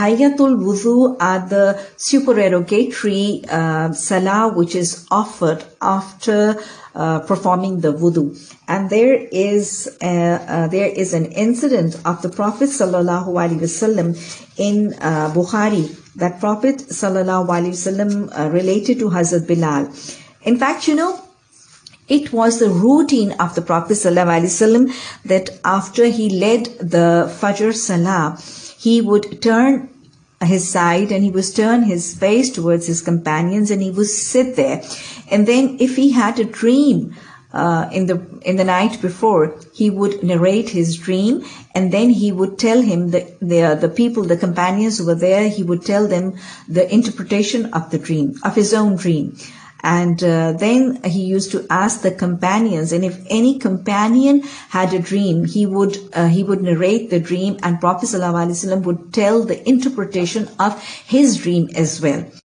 Hayyatul wudu are the supererogatory uh, salah which is offered after uh, performing the wudu. And there is uh, uh there is an incident of the Prophet sallallahu alaihi wasallam in uh, Bukhari that Prophet sallallahu alaihi wasallam uh, related to Hazrat Bilal. In fact, you know, it was the routine of the Prophet ﷺ that after he led the Fajr Salah, he would turn his side and he would turn his face towards his companions and he would sit there. And then if he had a dream, uh, in the in the night before, he would narrate his dream, and then he would tell him the the the people, the companions who were there. He would tell them the interpretation of the dream, of his own dream. And uh, then he used to ask the companions, and if any companion had a dream, he would uh, he would narrate the dream, and Prophet ﷺ would tell the interpretation of his dream as well.